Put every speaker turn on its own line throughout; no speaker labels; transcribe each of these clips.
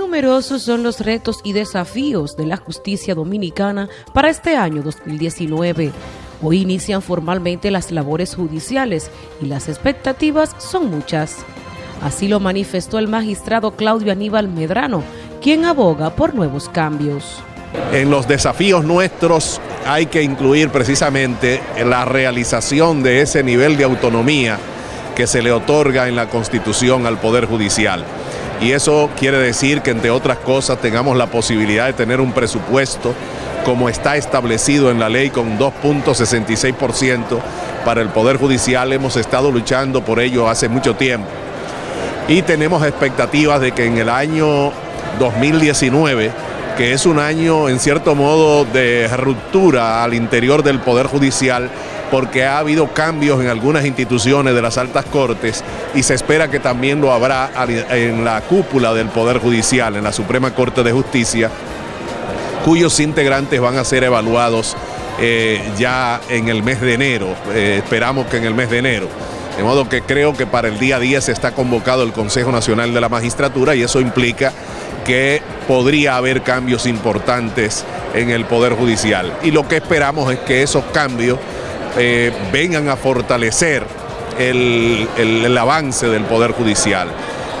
Numerosos son los retos y desafíos de la justicia dominicana para este año 2019. Hoy inician formalmente las labores judiciales y las expectativas son muchas. Así lo manifestó el magistrado Claudio Aníbal Medrano, quien aboga por nuevos cambios.
En los desafíos nuestros hay que incluir precisamente la realización de ese nivel de autonomía que se le otorga en la Constitución al Poder Judicial y eso quiere decir que entre otras cosas tengamos la posibilidad de tener un presupuesto como está establecido en la ley con 2.66% para el Poder Judicial. Hemos estado luchando por ello hace mucho tiempo y tenemos expectativas de que en el año 2019 que es un año en cierto modo de ruptura al interior del Poder Judicial, porque ha habido cambios en algunas instituciones de las altas cortes y se espera que también lo habrá en la cúpula del Poder Judicial, en la Suprema Corte de Justicia, cuyos integrantes van a ser evaluados eh, ya en el mes de enero, eh, esperamos que en el mes de enero. De modo que creo que para el día 10 está convocado el Consejo Nacional de la Magistratura y eso implica que podría haber cambios importantes en el Poder Judicial. Y lo que esperamos es que esos cambios eh, vengan a fortalecer el, avance del Poder Judicial.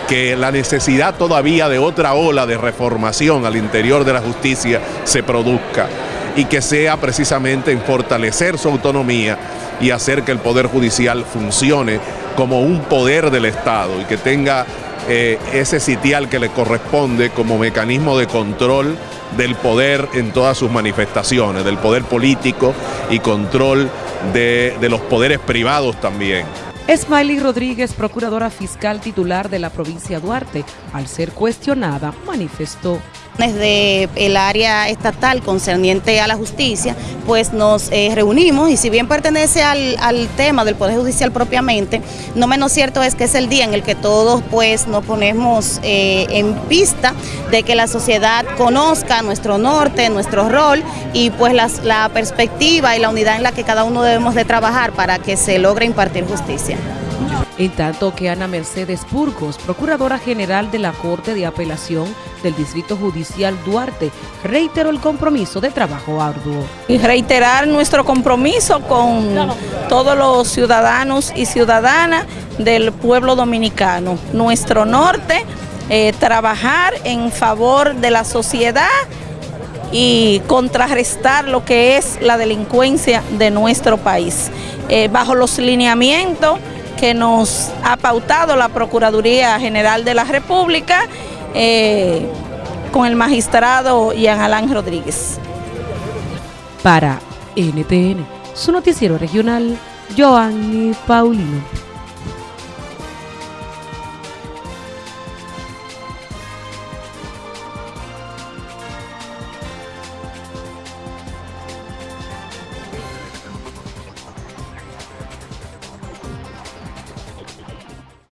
Que la necesidad todavía de otra ola de reformación al interior de la justicia se produzca. Y que sea precisamente en fortalecer su autonomía y hacer que el Poder Judicial funcione como un poder del Estado y que tenga eh, ese sitial que le corresponde como mecanismo de control del poder en todas sus manifestaciones, del poder político y control de, los poderes privados también.
Smiley Rodríguez, procuradora fiscal titular de la provincia Duarte, al ser cuestionada, manifestó
desde el área estatal concerniente a la justicia, pues nos eh, reunimos y si bien pertenece al, tema del Poder Judicial propiamente, no menos cierto es que es el día en el que todos pues nos ponemos eh, en pista de que la sociedad conozca nuestro norte, nuestro rol y pues la perspectiva y la unidad en la que cada uno debemos de trabajar para que se logre impartir justicia.
En tanto que Ana Mercedes Burgos, Procuradora General de la Corte de Apelación del Distrito Judicial Duarte, reiteró el compromiso de trabajo arduo.
Y reiterar nuestro compromiso con todos los ciudadanos y ciudadanas del pueblo dominicano. Nuestro norte, eh, trabajar en favor de la sociedad y contrarrestar lo que es la delincuencia de nuestro país. Eh, bajo los lineamientos que nos ha pautado la Procuraduría General de la República eh, con el magistrado Ian Alán Rodríguez.
Para NTN, su noticiero regional, Joanny Paulino.